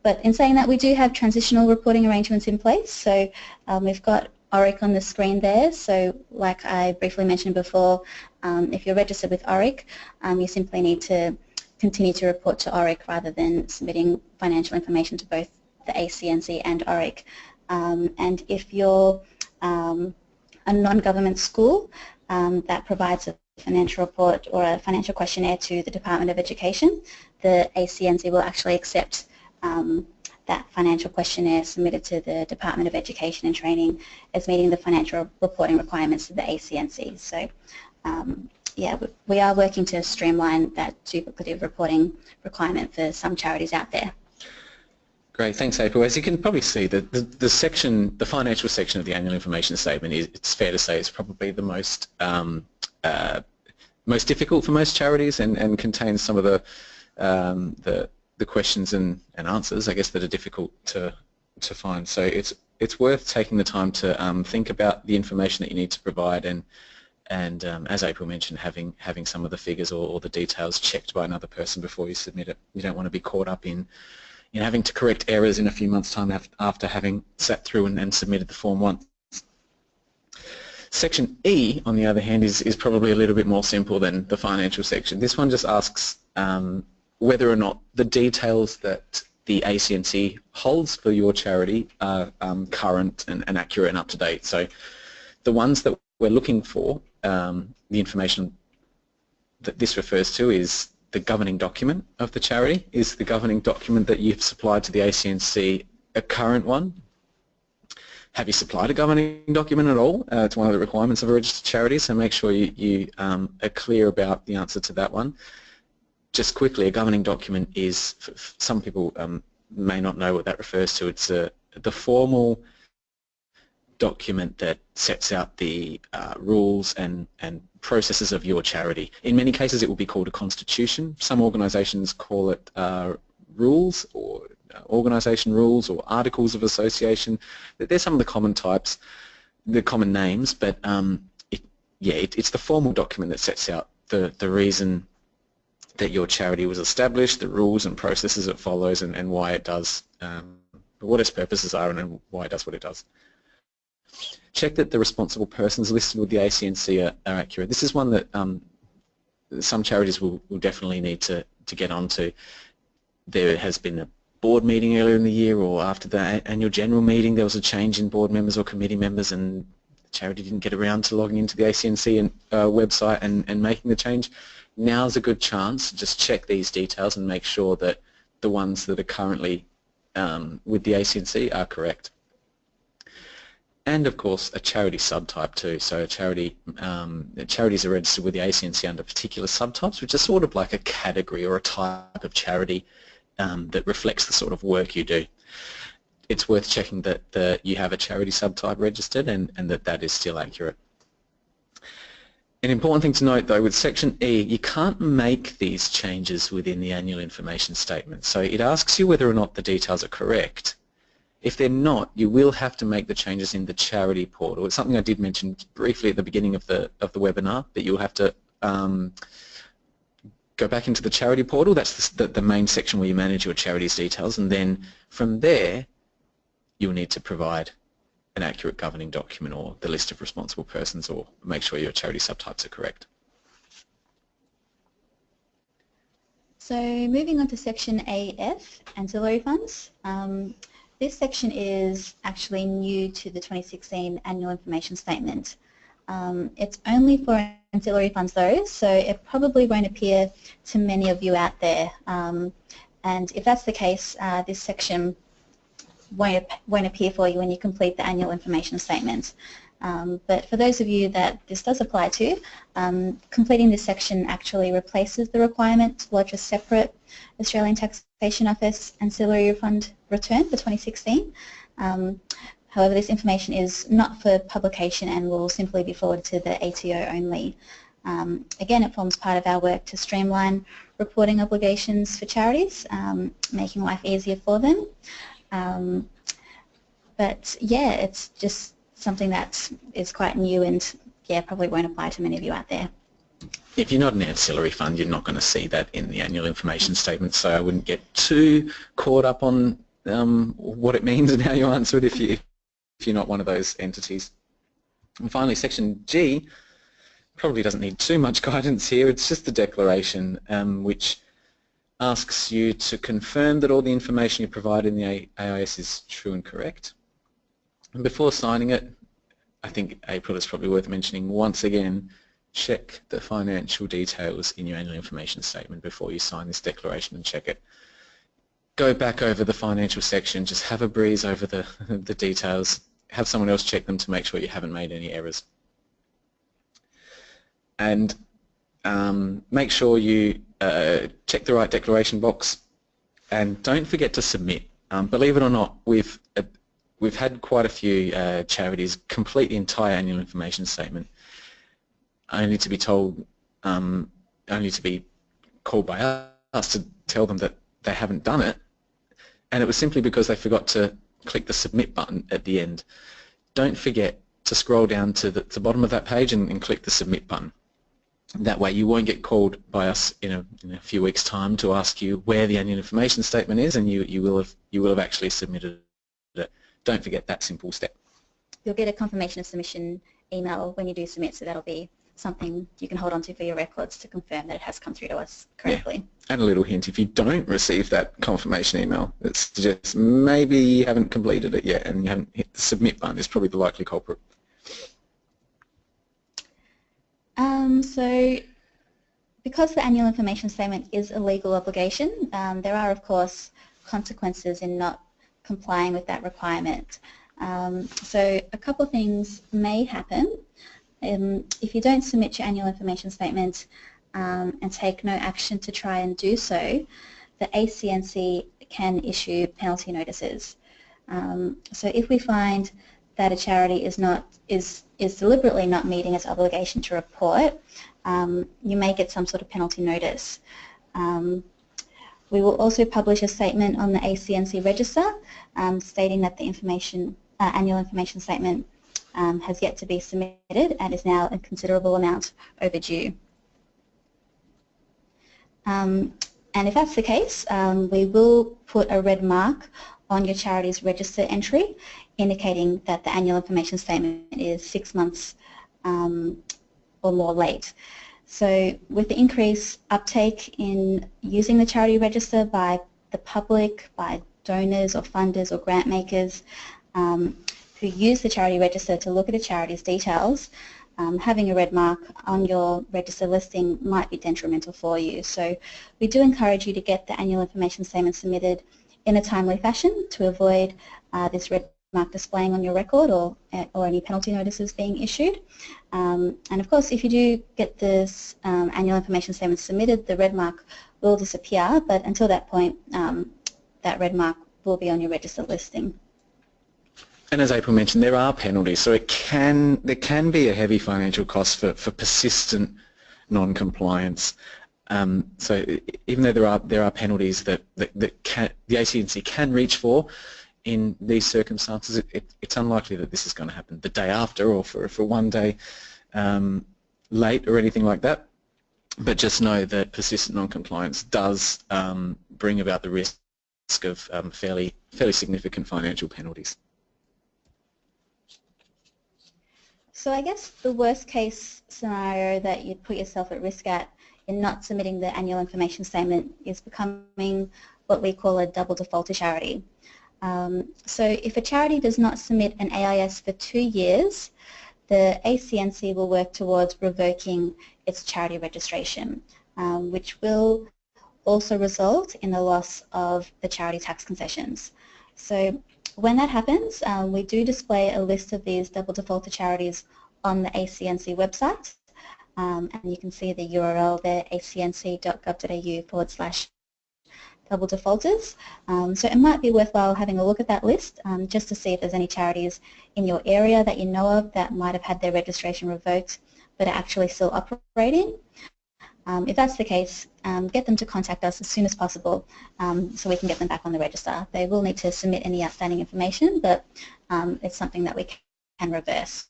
But in saying that, we do have transitional reporting arrangements in place. So um, we've got ORIC on the screen there. So like I briefly mentioned before, um, if you're registered with ORIC, um, you simply need to continue to report to ORIC rather than submitting financial information to both the ACNC and ORIC. Um, and if you're um, a non-government school um, that provides a financial report or a financial questionnaire to the Department of Education, the ACNC will actually accept um, that financial questionnaire submitted to the Department of Education and Training as meeting the financial reporting requirements of the ACNC. So um, yeah, we are working to streamline that duplicative reporting requirement for some charities out there. Great, thanks April. As you can probably see, the, the, the, section, the financial section of the annual information statement is, it's fair to say, is probably the most um, uh, most difficult for most charities and, and contains some of the, um, the the questions and, and answers, I guess, that are difficult to to find. So it's it's worth taking the time to um, think about the information that you need to provide and and um, as April mentioned, having having some of the figures or, or, the details checked by another person before you submit it. You don't want to be caught up in in having to correct errors in a few months' time after having sat through and, and submitted the form once. Section E, on the other hand, is, is probably a little bit more simple than the financial section. This one just asks um, whether or not the details that the ACNC holds for your charity are um, current and, and, accurate and up to date. So the ones that we're looking for, um, the information that this refers to is the governing document of the charity. Is the governing document that you've supplied to the ACNC a current one? Have you supplied a governing document at all? Uh, it's one of the requirements of a registered charity, so make sure you, you um, are clear about the answer to that one. Just quickly, a governing document is, some people um, may not know what that refers to, it's a, the formal document that sets out the uh, rules and, and processes of your charity. In many cases it will be called a constitution. Some organisations call it uh, rules or uh, organisation rules or articles of association. They're some of the common types, the common names, but um, it, yeah, it, it's the formal document that sets out the, the reason that your charity was established, the rules and processes it follows and, and why it does, um, what its purposes are and why it does what it does. Check that the responsible persons listed with the ACNC are, are accurate. This is one that um, some charities will, will definitely need to, to get onto. There has been a board meeting earlier in the year or after the annual general meeting there was a change in board members or committee members and the charity didn't get around to logging into the ACNC and, uh, website and, and making the change. Now's a good chance to just check these details and make sure that the ones that are currently um, with the ACNC are correct and of course a charity subtype too. So a charity, um, charities are registered with the ACNC under particular subtypes, which is sort of like a category or a type of charity um, that reflects the sort of work you do. It's worth checking that the, you have a charity subtype registered and, and that that is still accurate. An important thing to note though with section E, you can't make these changes within the annual information statement. So it asks you whether or not the details are correct if they're not, you will have to make the changes in the charity portal. It's something I did mention briefly at the beginning of the of the webinar that you'll have to um, go back into the charity portal. That's the, the, main section where you manage your charity's details, and then from there, you'll need to provide an accurate governing document or the list of responsible persons, or make sure your charity subtypes are correct. So moving on to section AF, ancillary funds. Um, this section is actually new to the 2016 Annual Information Statement. Um, it's only for ancillary funds though, so it probably won't appear to many of you out there. Um, and if that's the case, uh, this section won't, won't appear for you when you complete the Annual Information Statement. Um, but for those of you that this does apply to, um, completing this section actually replaces the requirement to lodge a separate Australian Taxation Office ancillary refund return for 2016. Um, however, this information is not for publication and will simply be forwarded to the ATO only. Um, again, it forms part of our work to streamline reporting obligations for charities, um, making life easier for them. Um, but yeah, it's just something that is quite new and yeah, probably won't apply to many of you out there. If you're not an ancillary fund, you're not going to see that in the annual information statement, so I wouldn't get too caught up on um, what it means and how you answer it if, you, if you're not one of those entities. And finally, section G probably doesn't need too much guidance here. It's just the declaration um, which asks you to confirm that all the information you provide in the AIS is true and correct. And before signing it, I think April is probably worth mentioning once again, check the financial details in your annual information statement before you sign this declaration and check it. Go back over the financial section, just have a breeze over the, the details, have someone else check them to make sure you haven't made any errors. And um, make sure you uh, check the right declaration box and don't forget to submit. Um, believe it or not, we've uh, we've had quite a few uh, charities complete the entire annual information statement only to be told, um, only to be called by us to tell them that they haven't done it. And it was simply because they forgot to click the submit button at the end. Don't forget to scroll down to the, the bottom of that page and, and, click the submit button. That way you won't get called by us in a, in a few weeks time to ask you where the annual information statement is and you, you, will, have, you will have actually submitted it don't forget that simple step. You'll get a confirmation of submission email when you do submit, so that'll be something you can hold on to for your records to confirm that it has come through to us correctly. Yeah. And a little hint, if you don't receive that confirmation email, it suggests maybe you haven't completed it yet and you haven't hit the submit button is probably the likely culprit. Um, so because the annual information statement is a legal obligation, um, there are of course consequences in not complying with that requirement. Um, so a couple of things may happen. Um, if you don't submit your annual information statement um, and take no action to try and do so, the ACNC can issue penalty notices. Um, so if we find that a charity is not is is deliberately not meeting its obligation to report, um, you may get some sort of penalty notice. Um, we will also publish a statement on the ACNC register um, stating that the information uh, annual information statement um, has yet to be submitted and is now a considerable amount overdue. Um, and if that's the case, um, we will put a red mark on your charity's register entry indicating that the annual information statement is six months um, or more late. So with the increased uptake in using the charity register by the public, by donors or funders or grant makers, um, who use the charity register to look at a charity's details, um, having a red mark on your register listing might be detrimental for you. So we do encourage you to get the annual information statement submitted in a timely fashion to avoid uh, this red mark displaying on your record or, or any penalty notices being issued. Um, and of course, if you do get this um, annual information statement submitted, the red mark will disappear, but until that point, um, that red mark will be on your register listing. And as April mentioned, there are penalties. So it can there can be a heavy financial cost for, for persistent non-compliance. Um, so even though there are there are penalties that, that, that can, the ACNC can reach for, in these circumstances, it, it, it's unlikely that this is going to happen the day after or for, for one day um, late or anything like that. But just know that persistent non-compliance does um, bring about the risk of um, fairly, fairly significant financial penalties. So I guess the worst case scenario that you'd put yourself at risk at in not submitting the annual information statement is becoming what we call a double defaulter charity. Um, so if a charity does not submit an AIS for two years, the ACNC will work towards revoking its charity registration, um, which will also result in the loss of the charity tax concessions. So when that happens, um, we do display a list of these double defaulter charities on the ACNC website. Um, and you can see the URL there, acnc.gov.au forward slash double defaulters. Um, so it might be worthwhile having a look at that list um, just to see if there's any charities in your area that you know of that might have had their registration revoked but are actually still operating. Um, if that's the case, um, get them to contact us as soon as possible um, so we can get them back on the register. They will need to submit any outstanding information, but um, it's something that we can reverse.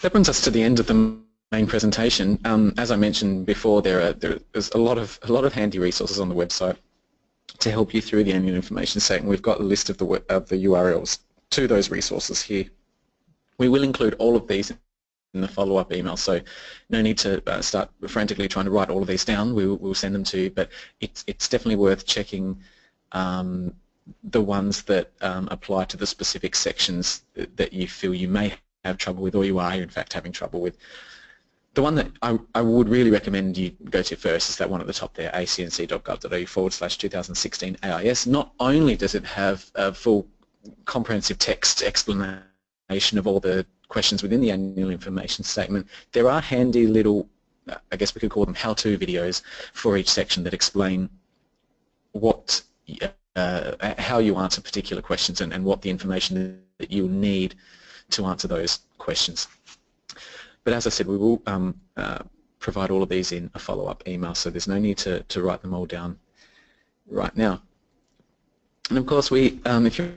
That brings us to the end of the main presentation. Um, as I mentioned before, there are there's a lot of a lot of handy resources on the website to help you through the annual information statement. We've got a list of the of the URLs to those resources here. We will include all of these in the follow-up email. So no need to uh, start frantically trying to write all of these down. We will we'll send them to you, but it's, it's definitely worth checking um, the ones that um, apply to the specific sections that you feel you may have trouble with or you are in fact having trouble with. The one that I, I would really recommend you go to first is that one at the top there, acnc.gov.au forward slash 2016 AIS. Not only does it have a full comprehensive text explanation of all the questions within the annual information statement, there are handy little, I guess we could call them how-to videos for each section that explain what, uh, how you answer particular questions and, and what the information that you need to answer those questions. But as I said, we will um, uh, provide all of these in a follow-up email, so there's no need to, to write them all down right now. And of course, we, um, if you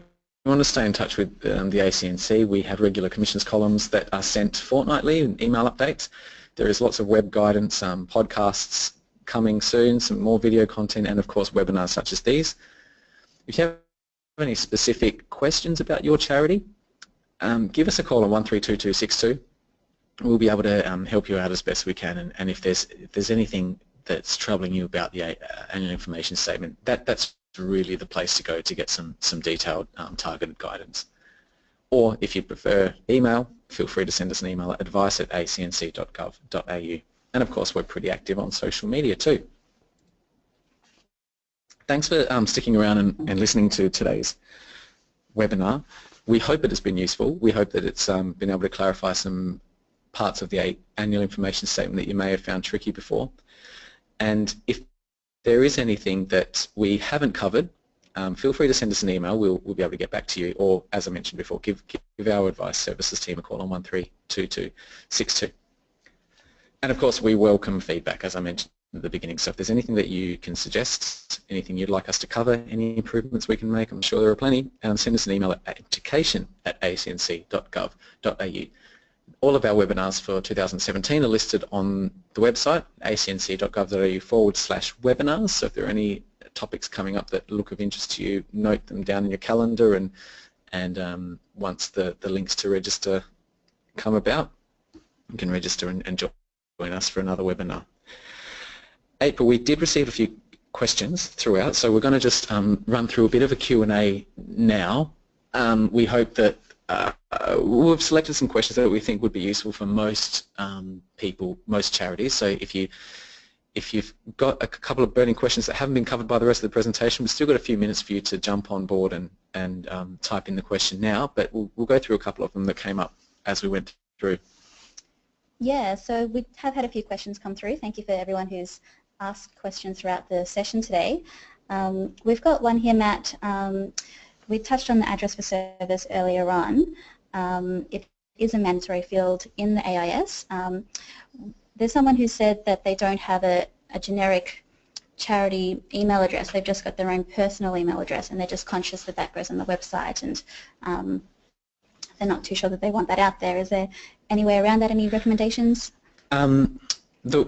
want to stay in touch with um, the ACNC. We have regular commissions columns that are sent fortnightly in email updates. There is lots of web guidance, um, podcasts coming soon, some more video content, and of course webinars such as these. If you have any specific questions about your charity, um, give us a call on 132262 we'll be able to um, help you out as best we can. And, and, if there's if there's anything that's troubling you about the uh, annual information statement, that that's really the place to go to get some some detailed um, targeted guidance. Or if you prefer email, feel free to send us an email at advice at acnc.gov.au. And of course, we're pretty active on social media too. Thanks for um, sticking around and, and, listening to today's webinar. We hope it has been useful. We hope that it's um, been able to clarify some parts of the annual information statement that you may have found tricky before. And if there is anything that we haven't covered, um, feel free to send us an email. We'll, we'll be able to get back to you. Or, as I mentioned before, give, give our advice services team a call on 132262. And of course, we welcome feedback, as I mentioned at the beginning. So if there's anything that you can suggest, anything you'd like us to cover, any improvements we can make, I'm sure there are plenty, um, send us an email at education at acnc.gov.au. All of our webinars for 2017 are listed on the website, acnc.gov.au forward slash webinars. So if there are any topics coming up that look of interest to you, note them down in your calendar and and um, once the, the links to register come about, you can register and, and join us for another webinar. April, we did receive a few questions throughout, so we're going to just um, run through a bit of a Q&A now. Um, we hope that uh, we've selected some questions that we think would be useful for most um, people, most charities. So if you if you've got a couple of burning questions that haven't been covered by the rest of the presentation, we've still got a few minutes for you to jump on board and, and um, type in the question now, but we'll, we'll go through a couple of them that came up as we went through. Yeah, so we have had a few questions come through. Thank you for everyone who's asked questions throughout the session today. Um, we've got one here, Matt. Um, we touched on the address for service earlier on. Um, it is a mandatory field in the AIS. Um, there's someone who said that they don't have a, a generic charity email address. They've just got their own personal email address and they're just conscious that that goes on the website and um, they're not too sure that they want that out there. Is there any way around that? Any recommendations? Um, the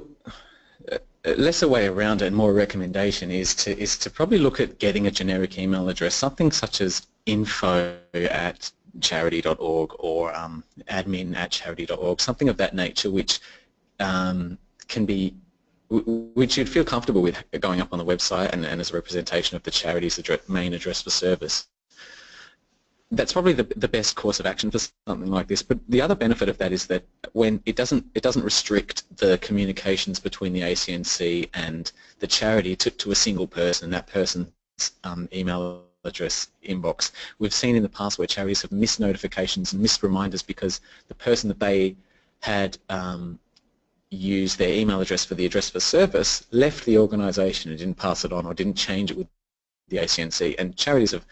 uh, lesser way around it and more a recommendation is to is to probably look at getting a generic email address, something such as info at charity.org or um, admin at charity.org, something of that nature which um, can be which you'd feel comfortable with going up on the website and, and as a representation of the charity's address, main address for service. That's probably the, the best course of action for something like this. But the other benefit of that is that when it doesn't it doesn't restrict the communications between the ACNC and the charity to, to a single person, that person's um, email address inbox. We've seen in the past where charities have missed notifications and missed reminders because the person that they had um, use their email address for the address for service left the organisation and didn't pass it on or didn't change it with the ACNC. And charities have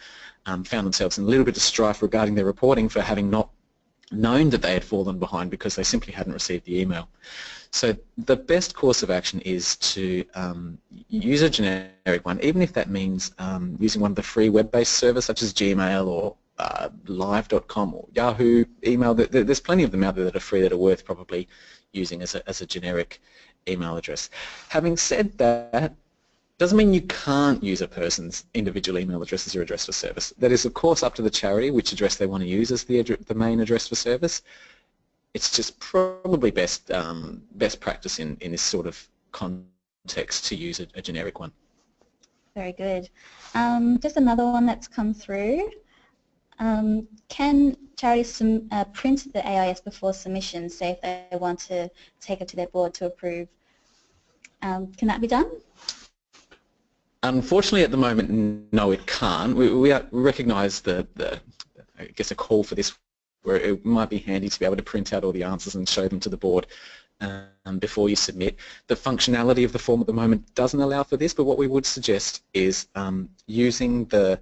um, found themselves in a little bit of strife regarding their reporting for having not known that they had fallen behind because they simply hadn't received the email. So the best course of action is to um, use a generic one, even if that means um, using one of the free web-based servers such as Gmail or uh, live.com or Yahoo email. There's plenty of them out there that are free that are worth probably using as a, as a generic email address. Having said that, doesn't mean you can't use a person's individual email address as your address for service. That is, of course, up to the charity which address they want to use as the, the main address for service. It's just probably best um, best practice in, in this sort of context to use a, a generic one. Very good. Um, just another one that's come through. Um, can charities uh, print the AIS before submission, say if they want to take it to their board to approve? Um, can that be done? Unfortunately, at the moment, no, it can't. We, we recognise the, the, I guess, a call for this where it might be handy to be able to print out all the answers and show them to the board um, before you submit. The functionality of the form at the moment doesn't allow for this, but what we would suggest is um, using the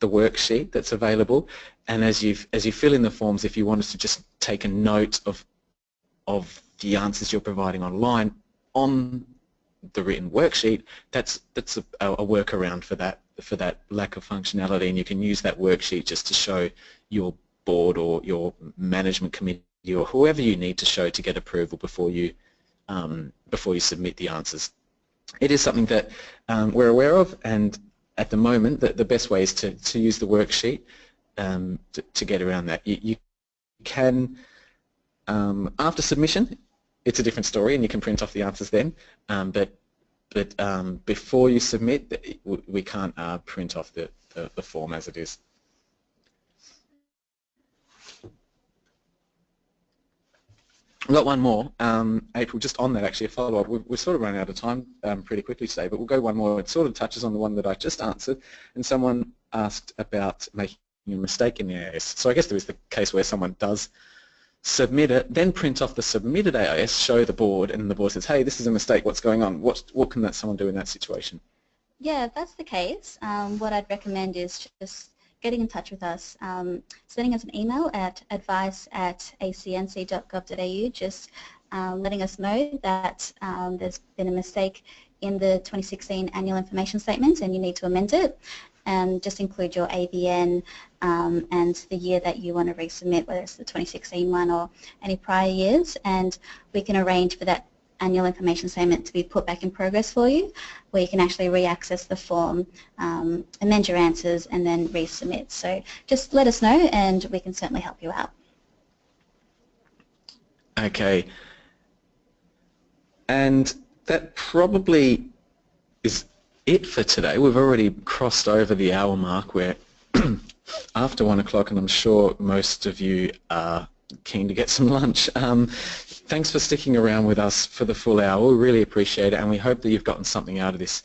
the worksheet that's available and as you as you fill in the forms if you wanted to just take a note of of the answers you're providing online on the written worksheet that's that's a, a workaround for that for that lack of functionality and you can use that worksheet just to show your board or your management committee or whoever you need to show to get approval before you um, before you submit the answers. It is something that um, we're aware of and at the moment, the, the best way is to, to use the worksheet um, to, to, get around that. You, you can Um, after submission, it's a different story and you can print off the answers then, um, but but um, before you submit, we can't uh, print off the, the, the form as it is. We've got one more, um, April, just on that actually, a follow-up. We're sort of running out of time um, pretty quickly today, but we'll go one more. It sort of touches on the one that I just answered, and someone asked about making a mistake in the AIS. So I guess there is the case where someone does submit it, then print off the submitted AIS, show the board, and the board says, hey, this is a mistake, what's going on? What, what can that someone do in that situation? Yeah, if that's the case, um, what I'd recommend is just getting in touch with us, um, sending us an email at advice at acnc.gov.au, just uh, letting us know that um, there's been a mistake in the 2016 annual information statement and you need to amend it and just include your ABN um, and the year that you want to resubmit, whether it's the 2016 one or any prior years, and we can arrange for that annual information statement to be put back in progress for you, where you can actually re-access the form, um, amend your answers, and then resubmit. So just let us know, and we can certainly help you out. Okay. And that probably is it for today. We've already crossed over the hour mark where after one o'clock and I'm sure most of you are keen to get some lunch. Um, thanks for sticking around with us for the full hour. We really appreciate it and we hope that you've gotten something out of this.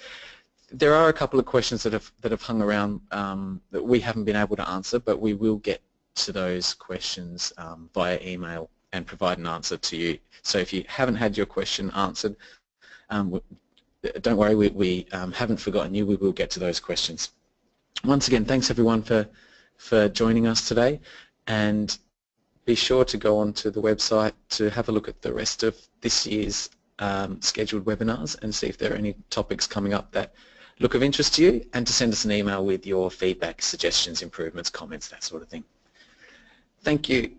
There are a couple of questions that have, that have hung around um, that we haven't been able to answer but we will get to those questions um, via email and provide an answer to you. So if you haven't had your question answered, um, don't worry, we, we um, haven't forgotten you. We will get to those questions. Once again, thanks everyone for, for joining us today and be sure to go onto the website to have a look at the rest of this year's um, scheduled webinars and see if there are any topics coming up that look of interest to you and to send us an email with your feedback, suggestions, improvements, comments, that sort of thing. Thank you.